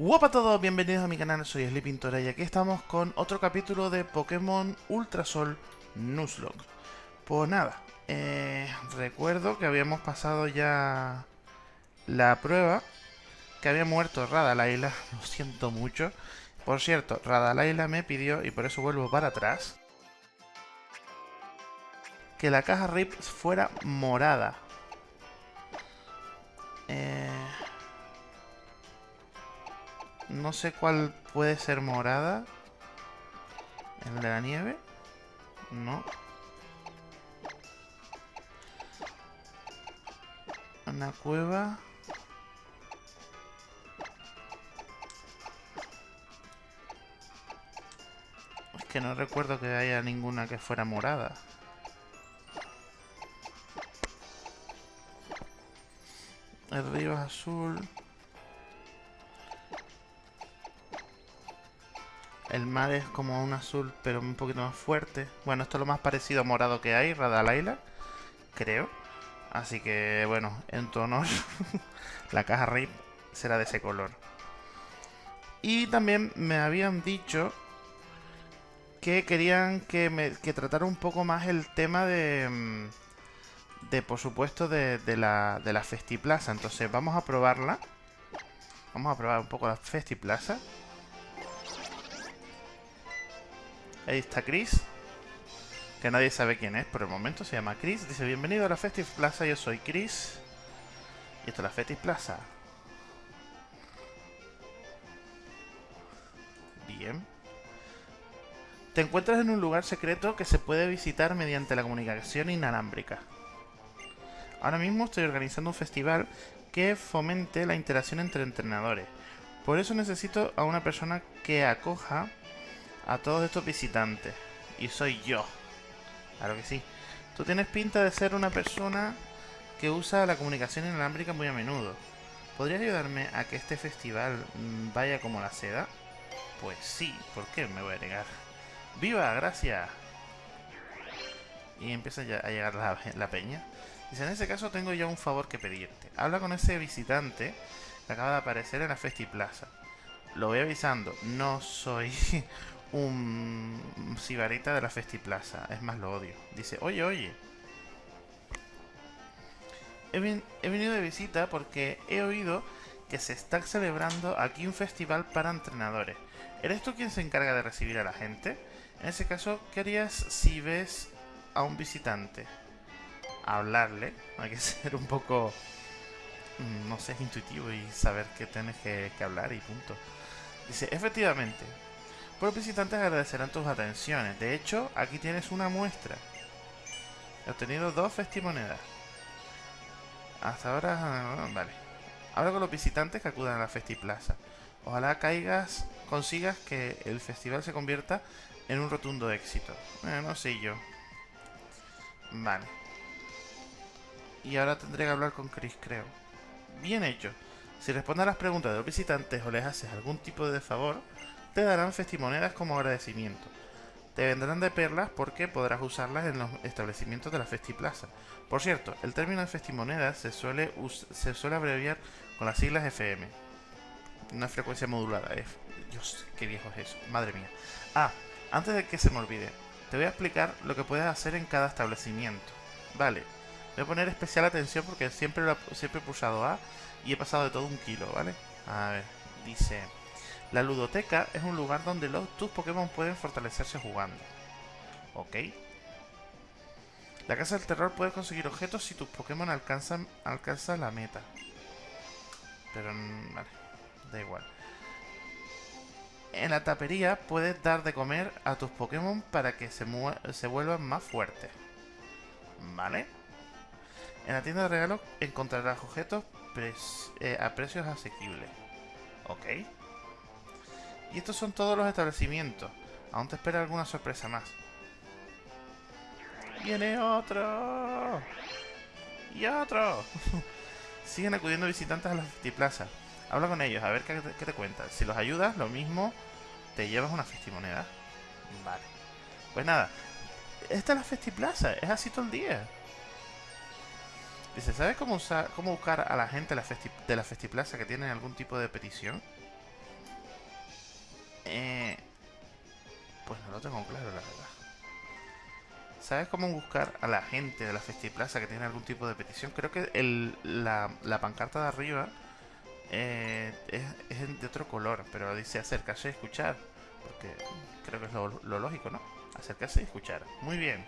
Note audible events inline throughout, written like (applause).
Hola a todos, bienvenidos a mi canal, soy Sleepintora y aquí estamos con otro capítulo de Pokémon Ultrasol Nuzlocke. Pues nada, eh, recuerdo que habíamos pasado ya la prueba, que había muerto Radalaila, (laughs) lo siento mucho. Por cierto, Radalaila me pidió, y por eso vuelvo para atrás, que la caja RIP fuera morada. Eh... No sé cuál puede ser morada. ¿El de la nieve? No. Una cueva. Es que no recuerdo que haya ninguna que fuera morada. El río es azul. El mar es como un azul, pero un poquito más fuerte. Bueno, esto es lo más parecido a morado que hay, Radalaila. Creo. Así que, bueno, en tu honor, (laughs) la caja RIP será de ese color. Y también me habían dicho que querían que, tratara un poco más el tema de... Mm, de, por supuesto, de, la, de la Festiplaza. Entonces, vamos a probarla. Vamos a probar un poco la Festiplaza. Ahí está Chris. Que nadie sabe quién es por el momento. Se llama Chris. Dice, bienvenido a la Festive Plaza. Yo soy Chris. Y esto es la Festive Plaza. Bien. Te encuentras en un lugar secreto que se puede visitar mediante la comunicación inalámbrica. Ahora mismo estoy organizando un festival que fomente la interacción entre entrenadores. Por eso necesito a una persona que acoja a todos estos visitantes. Y soy yo. Claro que sí. Tú tienes pinta de ser una persona que usa la comunicación inalámbrica muy a menudo. ¿Podrías ayudarme a que este festival mm, vaya como la seda? Pues sí, ¿por qué me voy a negar? ¡Viva! ¡Gracias! Y empieza ya a llegar la, la peña. Dice, en ese caso tengo ya un favor que pedirte. Habla con ese visitante que acaba de aparecer en la Festiplaza. Lo voy avisando, no soy un sibarita de la Festiplaza. Es más, lo odio. Dice, oye, oye. He, venido de visita porque he oído que se está celebrando aquí un festival para entrenadores. ¿Eres tú quien se encarga de recibir a la gente? En ese caso, ¿qué harías si ves a un visitante? Hablarle. Hay que (laughs) ser un poco, mm, no sé, intuitivo y saber que tienes que hablar y punto. Dice, efectivamente, los visitantes agradecerán tus atenciones. De hecho, aquí tienes una muestra. He obtenido dos festimonedas. Hasta ahora... Ah, vale. Habla con los visitantes que acudan a la Festiplaza. Ojalá caigas, consigas que el festival se convierta en un rotundo éxito. Eh, no sé yo. Vale. Y ahora tendré que hablar con Chris, creo. Bien hecho. Si respondes a las preguntas de los visitantes o les haces algún tipo de favor, te darán festimonedas como agradecimiento. Te vendrán de perlas porque podrás usarlas en los establecimientos de la Festiplaza. Por cierto, el término de festimonedas se suele, se suele abreviar con las siglas FM. Una frecuencia modulada. F. Dios, qué viejo es eso. Madre mía. Ah, antes de que se me olvide, te voy a explicar lo que puedes hacer en cada establecimiento. Vale, voy a poner especial atención porque siempre, siempre he pulsado A y he pasado de todo un kilo, ¿vale? A ver, dice... La ludoteca es un lugar donde los, tus Pokémon pueden fortalecerse jugando. Ok. La casa del terror puedes conseguir objetos si tus Pokémon alcanzan, alcanzan la meta. Pero, mm, vale, da igual. En la tapería puedes dar de comer a tus Pokémon para que se, se vuelvan más fuertes. ¿Vale? En la tienda de regalos encontrarás objetos eh, a precios asequibles. Ok. Y estos son todos los establecimientos. Aún te espera alguna sorpresa más. ¡Viene otro! ¡Y otro! (laughs) Siguen acudiendo visitantes a la Festiplaza. Habla con ellos, a ver qué te, cuentan. Si los ayudas, lo mismo, te llevas una festimoneda. Vale. Pues nada, esta es la Festiplaza, es así todo el día. Dice, ¿sabes cómo, usar, cómo buscar a la gente de la, Festi de la Festiplaza que tienen algún tipo de petición? Eh, pues no lo tengo claro, la verdad. ¿Sabes cómo buscar a la gente de la Festiplaza que tiene algún tipo de petición? Creo que el, la, la pancarta de arriba eh, es, es, de otro color, pero dice acercarse y escuchar. Porque creo que es lo, lo lógico, ¿no? Acercarse y escuchar. Muy bien.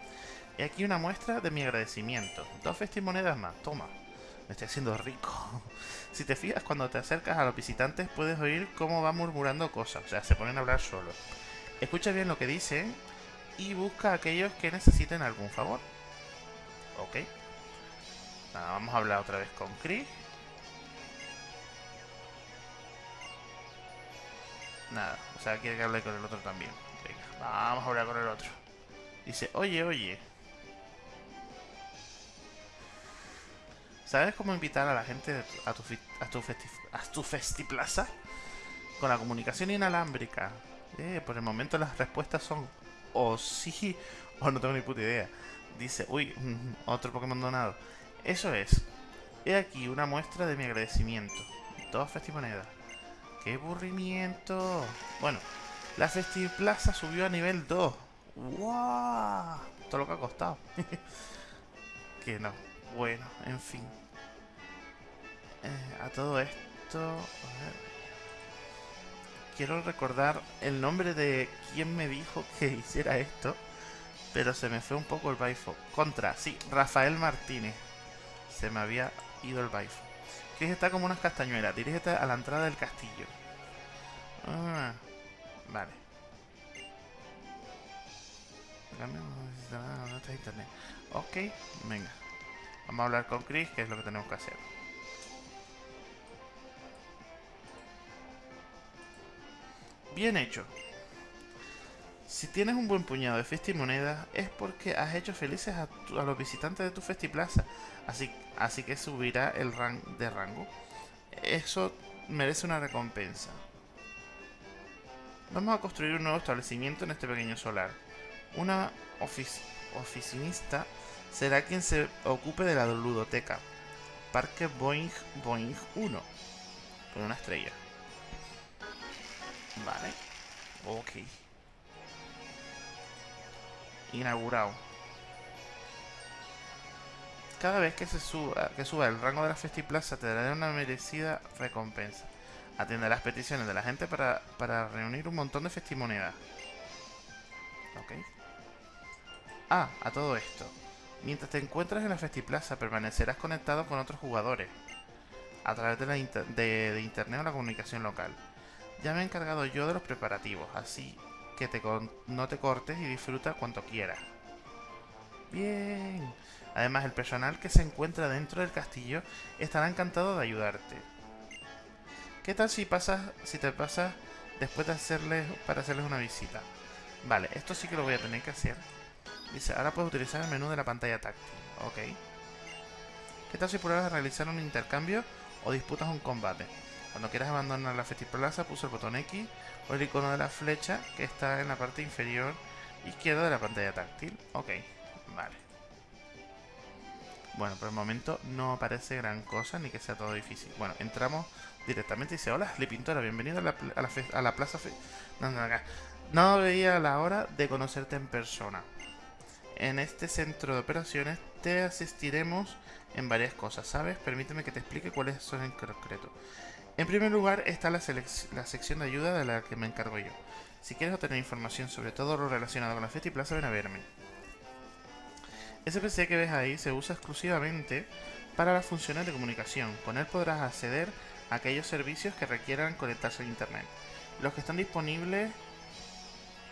Y aquí una muestra de mi agradecimiento. Dos festimonedas más. Toma. Me estoy haciendo rico. (laughs) si te fijas, cuando te acercas a los visitantes puedes oír cómo va murmurando cosas. O sea, se ponen a hablar solos. Escucha bien lo que dicen y busca a aquellos que necesiten algún favor. Ok. Nada, vamos a hablar otra vez con Chris. Nada, o sea, quiere que hable con el otro también. Venga, vamos a hablar con el otro. Dice, oye, oye. ¿Sabes cómo invitar a la gente a tu, a a tu festiplaza? Con la comunicación inalámbrica. Eh, por el momento las respuestas son o sí o no tengo ni puta idea. Dice, uy, otro Pokémon donado. Eso es. He aquí una muestra de mi agradecimiento. Dos festimonedas. ¡Qué aburrimiento! Bueno, la Festiplaza subió a nivel 2. ¡Wow! Todo lo que ha costado. (laughs) que no. Bueno, en fin. Eh, a todo esto... A ver. Quiero recordar el nombre de quien me dijo (laughs) que hiciera esto. Pero se me fue un poco el baifo. Contra, sí, Rafael Martínez. Se me había ido el baifo. Que está como unas castañuelas. Dirígete a la entrada del castillo. Ah, vale. No está internet. Ok, venga. Vamos a hablar con Chris, que es lo que tenemos que hacer. Bien hecho. Si tienes un buen puñado de festimonedas es porque has hecho felices a, los visitantes de tu festiplaza. Así, así que subirá el rank de rango. Eso merece una recompensa. Vamos a construir un nuevo establecimiento en este pequeño solar. Una ofic oficinista será quien se ocupe de la ludoteca. Parque Boeing Boeing 1. Con una estrella. Vale. Ok. Inaugurado. Cada vez que se suba, que suba el rango de la Festiplaza te dará una merecida recompensa. Atiende las peticiones de la gente para, para reunir un montón de festimonedas. Ok. Ah, a todo esto. Mientras te encuentras en la Festiplaza, permanecerás conectado con otros jugadores. A través de, la de, internet o la comunicación local. Ya me he encargado yo de los preparativos, así que te no te cortes y disfruta cuanto quieras. Bien. Además, el personal que se encuentra dentro del castillo estará encantado de ayudarte. ¿Qué tal si pasas, si te pasas después de hacerles, para hacerles una visita? Vale, esto sí que lo voy a tener que hacer. Dice, ahora puedes utilizar el menú de la pantalla táctil. Ok. ¿Qué tal si pruebas a realizar un intercambio o disputas un combate? Cuando quieras abandonar la Festiplaza, pulsa el botón X o el icono de la flecha que está en la parte inferior izquierda de la pantalla táctil. Ok, vale. Bueno, por el momento no aparece gran cosa ni que sea todo difícil. Bueno, entramos directamente y dice, hola, Pintora, bienvenido a la, a la, a la plaza... No, no, acá. No veía la hora de conocerte en persona. En este centro de operaciones te asistiremos en varias cosas, ¿sabes? Permíteme que te explique cuáles son en concreto. En primer lugar está la, la, sección de ayuda de la que me encargo yo. Si quieres obtener información sobre todo lo relacionado con la Festiplaza, ven a verme. Ese PC que ves ahí se usa exclusivamente para las funciones de comunicación. Con él podrás acceder a aquellos servicios que requieran conectarse a internet. Los que están disponibles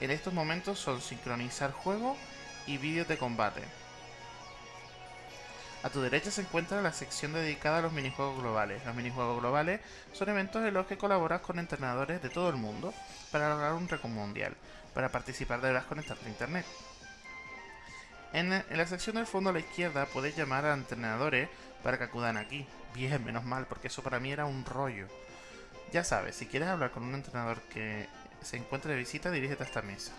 en estos momentos son sincronizar juegos y vídeos de combate. A tu derecha se encuentra la sección dedicada a los minijuegos globales. Los minijuegos globales son eventos en los que colaboras con entrenadores de todo el mundo para lograr un récord mundial. Para participar deberás conectarte a internet. En, la sección del fondo a la izquierda puedes llamar a entrenadores para que acudan aquí. Bien, menos mal, porque eso para mí era un rollo. Ya sabes, si quieres hablar con un entrenador que se encuentre de visita, dirígete a esta mesa.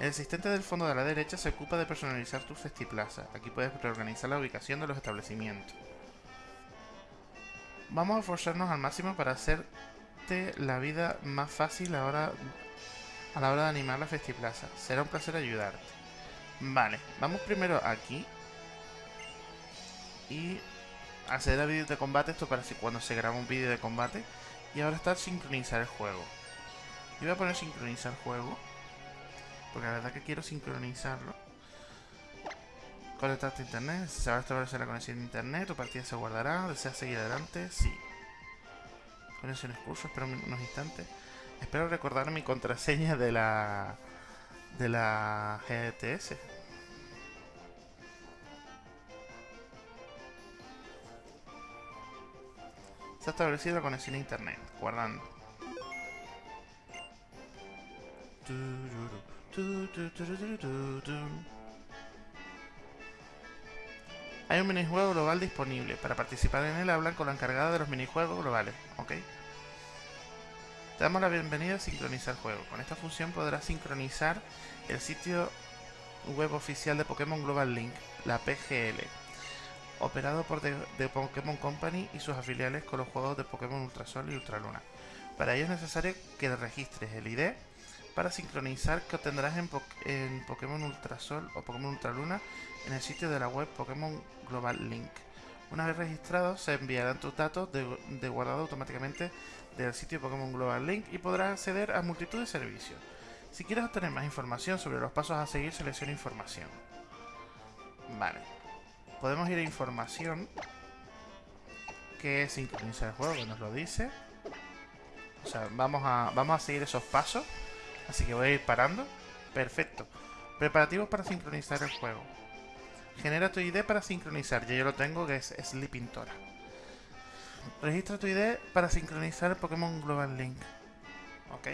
El asistente del fondo de la derecha se ocupa de personalizar tu festiplaza. Aquí puedes reorganizar la ubicación de los establecimientos. Vamos a forzarnos al máximo para hacer hacerte la vida más fácil ahora a la hora de animar la Festiplaza. Será un placer ayudarte. Vale, vamos primero aquí. Y acceder a vídeos de combate. Esto para cuando se graba un vídeo de combate. Y ahora está sincronizar el juego. Yo voy a poner sincronizar juego. Porque la verdad que quiero sincronizarlo. Conectarte a internet. Si se establecer la conexión a internet. Tu partida se guardará. ¿Deseas seguir adelante? Sí. Conexión excurso. Espera unos instantes. Espero recordar mi contraseña de la... De la GTS. Se ha establecido la conexión a internet. Guardando. Hay un minijuego global disponible. Para participar en él hablan con la encargada de los minijuegos globales. ¿Ok? Te damos la bienvenida a sincronizar juego. Con esta función podrás sincronizar el sitio web oficial de Pokémon Global Link, la PGL, operado por The, Pokémon Company y sus afiliales con los juegos de Pokémon Ultrasol y Ultraluna. Para ello es necesario que registres el ID para sincronizar que obtendrás en, en Pokémon Ultrasol o Pokémon Ultraluna en el sitio de la web Pokémon Global Link. Una vez registrado, se enviarán tus datos de, guardado automáticamente del sitio Pokémon Global Link y podrás acceder a multitud de servicios. Si quieres obtener más información sobre los pasos a seguir, selecciona información. Vale. Podemos ir a información, que es sincronizar el juego, que nos lo dice. O sea, vamos a, vamos a seguir esos pasos. Así que voy a ir parando. Perfecto. Preparativos para sincronizar el juego. Genera tu ID para sincronizar. Ya yo lo tengo, que es Sleeping Tora. Registra tu ID para sincronizar el Pokémon Global Link. Ok.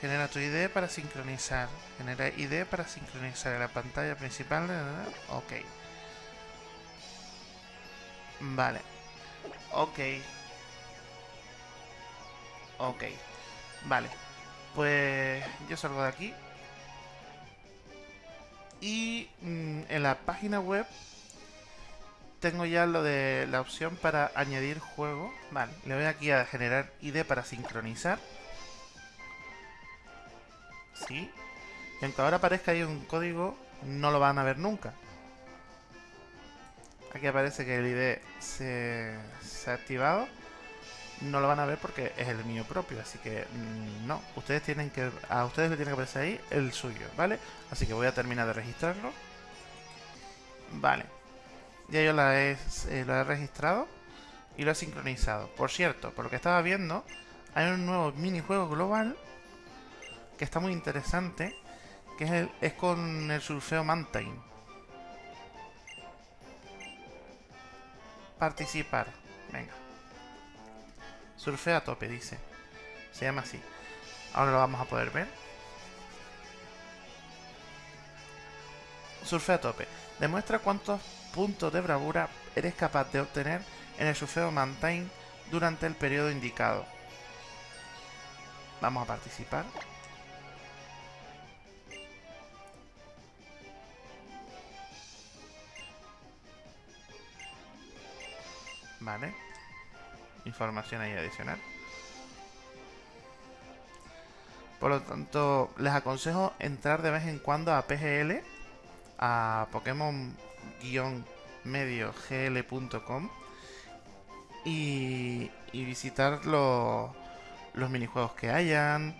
Genera tu ID para sincronizar. Genera ID para sincronizar en la pantalla principal. Ok. Vale. Ok. Ok. Vale. Pues yo salgo de aquí. Y mm, en la página web tengo ya lo de la opción para añadir juego. Vale, le voy aquí a generar ID para sincronizar. Sí. Y aunque ahora aparezca ahí un código, no lo van a ver nunca. Aquí aparece que el ID se, se ha activado no lo van a ver porque es el mío propio, así que mm, no, ustedes tienen que, a ustedes le tiene que aparecer ahí el suyo, ¿vale? Así que voy a terminar de registrarlo. Vale, ya yo la he, eh, lo he registrado y lo he sincronizado. Por cierto, por lo que estaba viendo, hay un nuevo minijuego global que está muy interesante, que es, el, es con el surfeo Mountain. Participar, venga. Surfea a tope, dice. Se llama así. Ahora lo vamos a poder ver. Surfea a tope. Demuestra cuántos puntos de bravura eres capaz de obtener en el surfeo Mountain durante el periodo indicado. Vamos a participar. Vale información ahí adicional. Por lo tanto, les aconsejo entrar de vez en cuando a PGL, a Pokémon-medio-gl.com y, y, visitar los, los minijuegos que hayan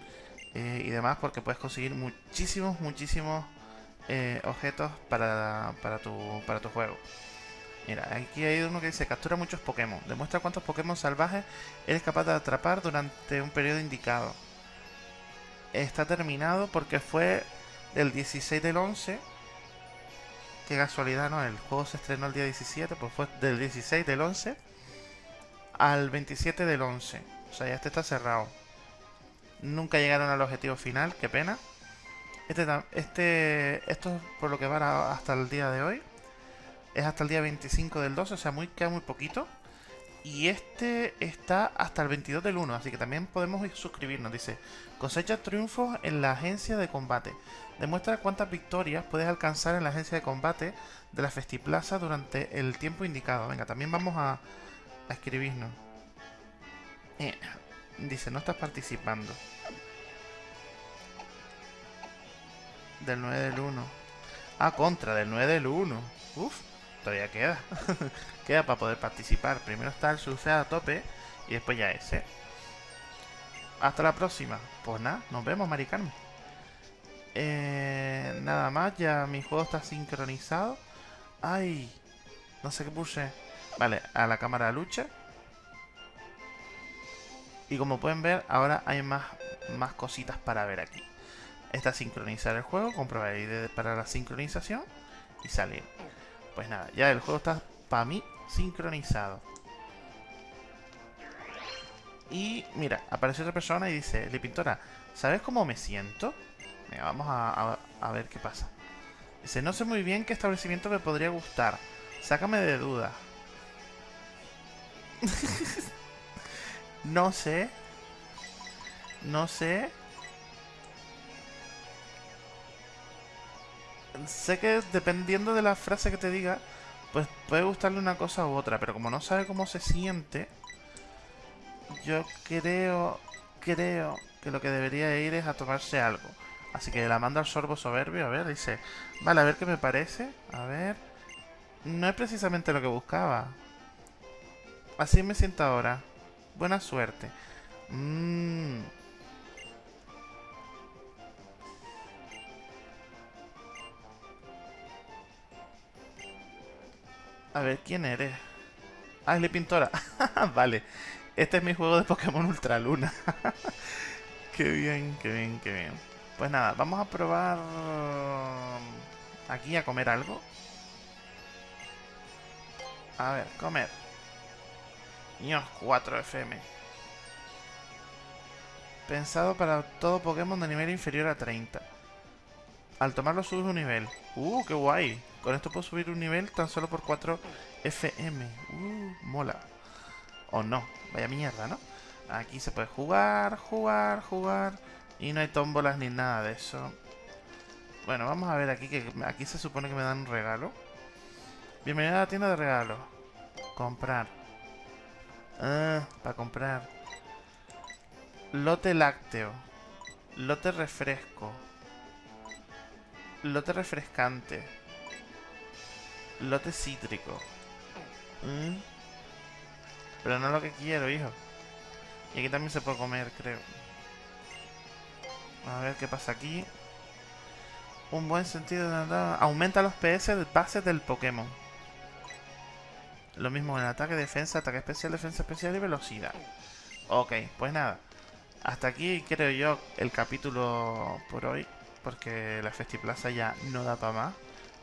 eh, y demás, porque puedes conseguir muchísimos, muchísimos eh, objetos para, para, tu, para tu juego. Mira, aquí hay uno que dice captura muchos Pokémon. Demuestra cuántos Pokémon salvajes eres capaz de atrapar durante un periodo indicado. Está terminado porque fue del 16 del 11. Qué casualidad, ¿no? El juego se estrenó el día 17, pues fue del 16 del 11 al 27 del 11. O sea, ya este está cerrado. Nunca llegaron al objetivo final, qué pena. Este, este, esto es por lo que va hasta el día de hoy es hasta el día 25 del 2, o sea, muy, queda muy poquito. Y este está hasta el 22 del 1, así que también podemos suscribirnos. Dice, cosecha triunfos en la agencia de combate. Demuestra cuántas victorias puedes alcanzar en la agencia de combate de la Festiplaza durante el tiempo indicado. Venga, también vamos a, a escribirnos. Eh, dice, no estás participando. Del 9 del 1. Ah, contra, del 9 del 1. Uf, todavía queda. (laughs) queda para poder participar. Primero está el surfear a tope y después ya ese. Hasta la próxima. Pues nada, nos vemos, Mari Eh, nada más, ya mi juego está sincronizado. Ay, no sé qué puse. Vale, a la cámara lucha. Y como pueden ver, ahora hay más, más cositas para ver aquí. Está sincronizar el juego, comprobar ID para la sincronización y salir. Pues nada, ya el juego está para mí sincronizado. Y mira, aparece otra persona y dice, Le Pintora, ¿sabes cómo me siento? Venga, vamos a, a ver qué pasa. Dice, no sé muy bien qué establecimiento me podría gustar. Sácame de duda. (laughs) no sé. No sé. Sé que dependiendo de la frase que te diga, pues puede gustarle una cosa u otra, pero como no sabe cómo se siente, yo creo, creo que lo que debería ir es a tomarse algo. Así que la mando al sorbo soberbio, a ver, dice, vale, a ver qué me parece, a ver, no es precisamente lo que buscaba. Así me siento ahora, buena suerte. Mmm... A ver, ¿quién eres? Ah, es pintora. (laughs) vale. Este es mi juego de Pokémon Ultra Luna. (laughs) qué bien, qué bien, qué bien. Pues nada, vamos a probar aquí a comer algo. A ver, comer. Niños 4 FM. Pensado para todo Pokémon de nivel inferior a 30. Al tomarlo subes un nivel. Uh, qué guay. Con esto puedo subir un nivel tan solo por 4 FM. Uh, mola. O no. Vaya mierda, ¿no? Aquí se puede jugar, jugar, jugar. Y no hay tómbolas ni nada de eso. Bueno, vamos a ver aquí que aquí se supone que me dan un regalo. Bienvenido a la tienda de regalos. Comprar. Ah, para comprar. Lote lácteo. Lote refresco. Lote refrescante. Lote cítrico. Mm. Pero no lo que quiero, hijo. Y aquí también se puede comer, creo. A ver qué pasa aquí. Un buen sentido de Aumenta los PS de base del Pokémon. Lo mismo en ataque, defensa, ataque especial, defensa especial y velocidad. Ok, pues nada. Hasta aquí creo yo el capítulo por hoy. Porque la Festiplaza ya no da para más.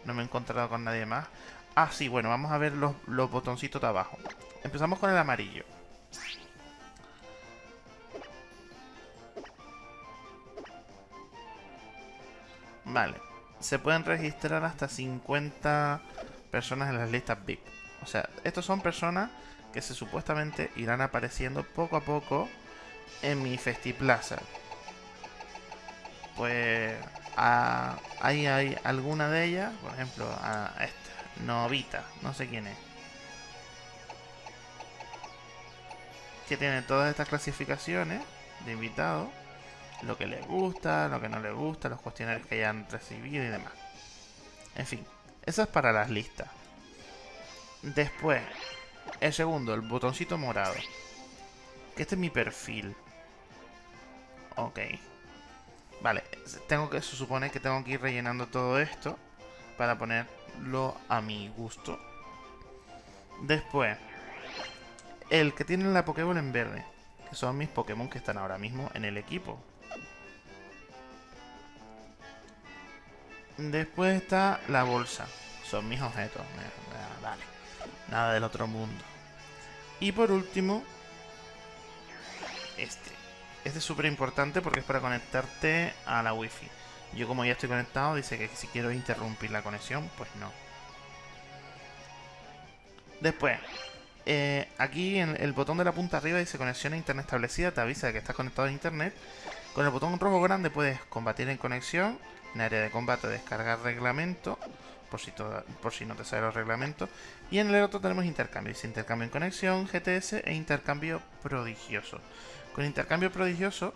No me he encontrado con nadie más. Ah, sí, bueno, vamos a ver los, botoncitos de abajo. Empezamos con el amarillo. Vale. Se pueden registrar hasta 50 personas en las listas VIP. O sea, estos son personas que se supuestamente irán apareciendo poco a poco en mi Festiplaza. Pues ahí hay alguna de ellas, por ejemplo, a esta, Novita, no sé quién es. Que tiene todas estas clasificaciones de invitados lo que les gusta, lo que no les gusta, los cuestionarios que hayan recibido y demás. En fin, eso es para las listas. Después, el segundo, el botoncito morado. Que este es mi perfil. Ok. Vale, tengo que, se supone que tengo que ir rellenando todo esto para ponerlo a mi gusto. Después, el que tiene la Pokéball en verde, que son mis Pokémon que están ahora mismo en el equipo. Después está la bolsa. Son mis objetos. Vale. Nada del otro mundo. Y por último, este. Este es súper importante porque es para conectarte a la wifi. Yo como ya estoy conectado, dice que si quiero interrumpir la conexión, pues no. Después, eh, aquí en el botón de la punta arriba dice conexión a internet establecida, te avisa de que estás conectado a internet. Con el botón rojo grande puedes combatir en conexión en área de combate descargar reglamento por si, por si no te sale los reglamentos. Y en el otro tenemos intercambio. Dice intercambio en conexión, GTS e intercambio prodigioso. Con intercambio prodigioso,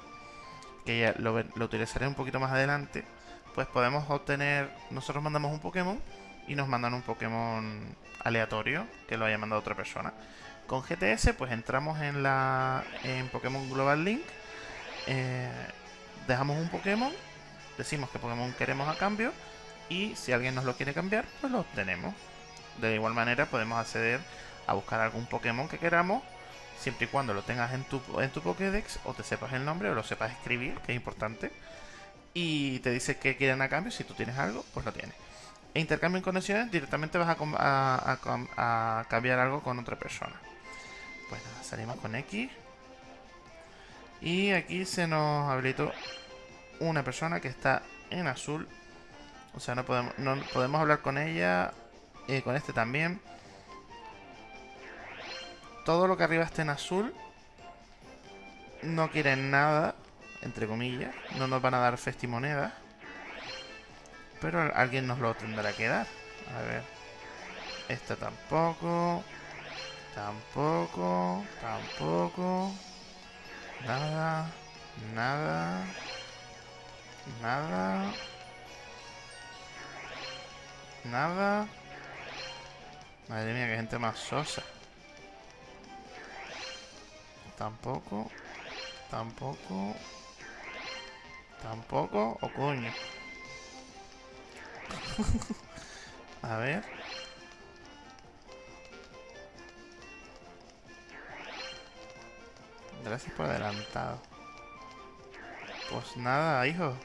que ya lo, utilizaré un poquito más adelante, pues podemos obtener... Nosotros mandamos un Pokémon y nos mandan un Pokémon aleatorio que lo haya mandado otra persona. Con GTS pues entramos en la en Pokémon Global Link, eh, dejamos un Pokémon, decimos que Pokémon queremos a cambio y si alguien nos lo quiere cambiar pues lo obtenemos. De igual manera podemos acceder a buscar algún Pokémon que queramos siempre y cuando lo tengas en tu, en tu Pokédex o te sepas el nombre o lo sepas escribir, que es importante. Y te dice que quieren a cambio, si tú tienes algo, pues lo tienes e intercambio en conexiones, directamente vas a, cambiar algo con otra persona. Pues nada, salimos con X. Y aquí se nos habilitó una persona que está en azul. O sea, no podemos, no podemos hablar con ella. Eh, con este también. Todo lo que arriba esté en azul. No quieren nada. Entre comillas. No nos van a dar festimonedas. Pero alguien nos lo tendrá que dar. A ver. Esta tampoco. Tampoco. Tampoco. Nada. Nada. Nada. Nada. Madre mía, qué gente más sosa. Tampoco. Tampoco. Tampoco. O coño. (laughs) A ver. Gracias por adelantado. Pues nada, hijo.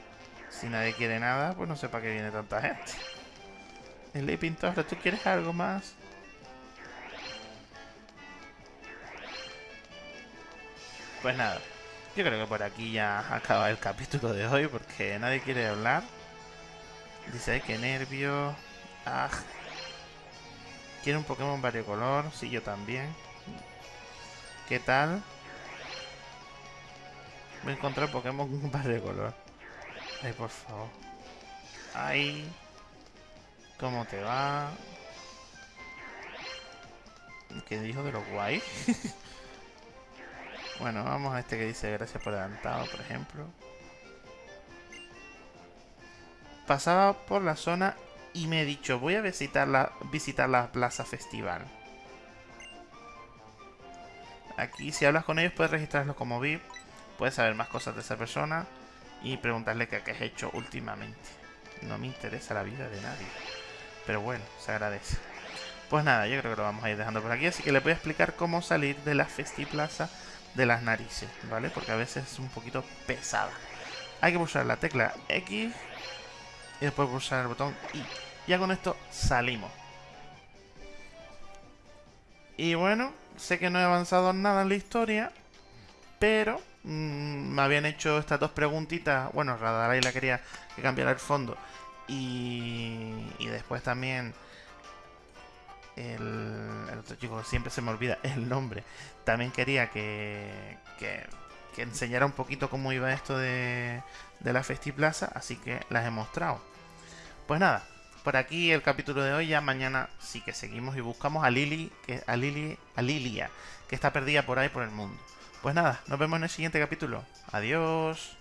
Si nadie quiere nada, pues no sé para qué viene tanta gente. (laughs) El Pintor, ¿tú quieres algo más? Pues nada. Yo creo que por aquí ya (laughs) acaba el capítulo de hoy porque nadie quiere hablar. Dice, ay, qué nervio. Ah. ¿Quiere un Pokémon variocolor? Sí, yo también. ¿Qué tal? Voy a encontrar Pokémon (laughs) variocolor. Ay, por favor. Ay. ¿Cómo te va? ¿Qué dijo de lo guay? (laughs) bueno, vamos a este que dice gracias por adelantado, por ejemplo pasaba por la zona y me he dicho, voy a visitar la, visitar la plaza festival. Aquí si hablas con ellos puedes registrarlos como VIP, puedes saber más cosas de esa persona y preguntarle qué, has hecho últimamente. No me interesa la vida de nadie. Pero bueno, se agradece. Pues nada, yo creo que lo vamos a ir dejando por aquí, así que les voy a explicar cómo salir de la Festiplaza de las narices, ¿vale? Porque a veces es un poquito pesada. Hay que pulsar la tecla X y después pulsar el botón Y. Ya con esto salimos. Y bueno, sé que no he avanzado nada en la historia, pero mm, me habían hecho estas dos preguntitas. Bueno, Radaray la quería que cambiara el fondo. Y, y después también el, otro chico, siempre se me olvida (laughs) el nombre, también quería que, que, que enseñara un poquito cómo iba esto de, de la Festiplaza, así que las he mostrado. Pues nada, por aquí el capítulo de hoy, ya mañana sí que seguimos y buscamos a Lily, que, a Lily, a Lilia, que está perdida por ahí por el mundo. Pues nada, nos vemos en el siguiente capítulo. Adiós.